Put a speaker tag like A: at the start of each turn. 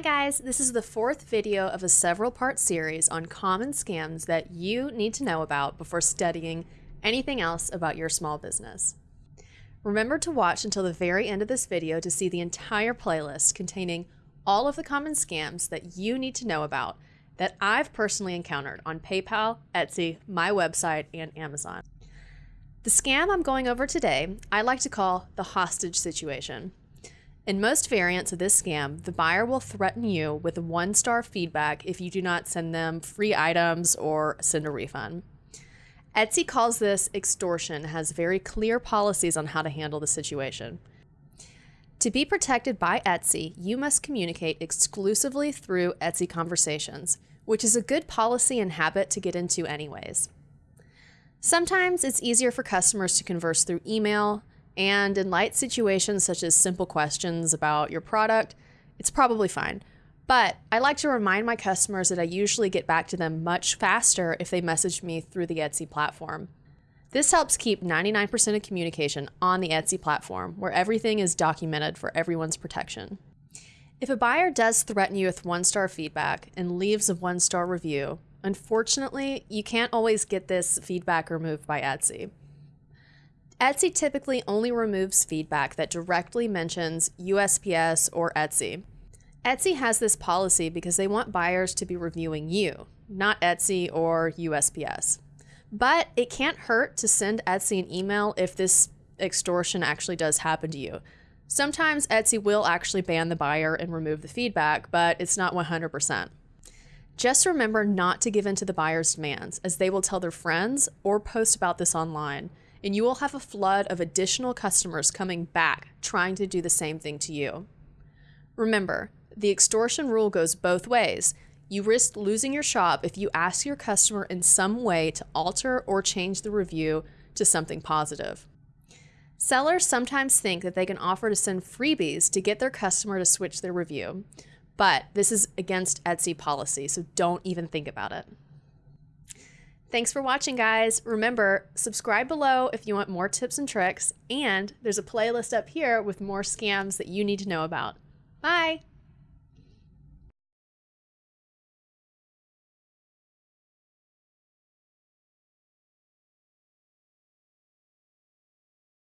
A: guys, this is the fourth video of a several part series on common scams that you need to know about before studying anything else about your small business. Remember to watch until the very end of this video to see the entire playlist containing all of the common scams that you need to know about that I've personally encountered on PayPal, Etsy, my website, and Amazon. The scam I'm going over today, I like to call the hostage situation. In most variants of this scam, the buyer will threaten you with one star feedback if you do not send them free items or send a refund. Etsy calls this extortion, has very clear policies on how to handle the situation. To be protected by Etsy, you must communicate exclusively through Etsy Conversations, which is a good policy and habit to get into, anyways. Sometimes it's easier for customers to converse through email, and in light situations such as simple questions about your product, it's probably fine. But I like to remind my customers that I usually get back to them much faster if they message me through the Etsy platform. This helps keep 99% of communication on the Etsy platform, where everything is documented for everyone's protection. If a buyer does threaten you with one star feedback and leaves a one star review, unfortunately, you can't always get this feedback removed by Etsy. Etsy typically only removes feedback that directly mentions USPS or Etsy. Etsy has this policy because they want buyers to be reviewing you, not Etsy or USPS. But it can't hurt to send Etsy an email if this extortion actually does happen to you. Sometimes Etsy will actually ban the buyer and remove the feedback, but it's not 100%. Just remember not to give in to the buyer's demands, as they will tell their friends or post about this online and you will have a flood of additional customers coming back trying to do the same thing to you. Remember, the extortion rule goes both ways. You risk losing your shop if you ask your customer in some way to alter or change the review to something positive. Sellers sometimes think that they can offer to send freebies to get their customer to switch their review, but this is against Etsy policy, so don't even think about it. Thanks for watching, guys. Remember, subscribe below if you want more tips and tricks, and there's a playlist up here with more scams that you need to know about. Bye!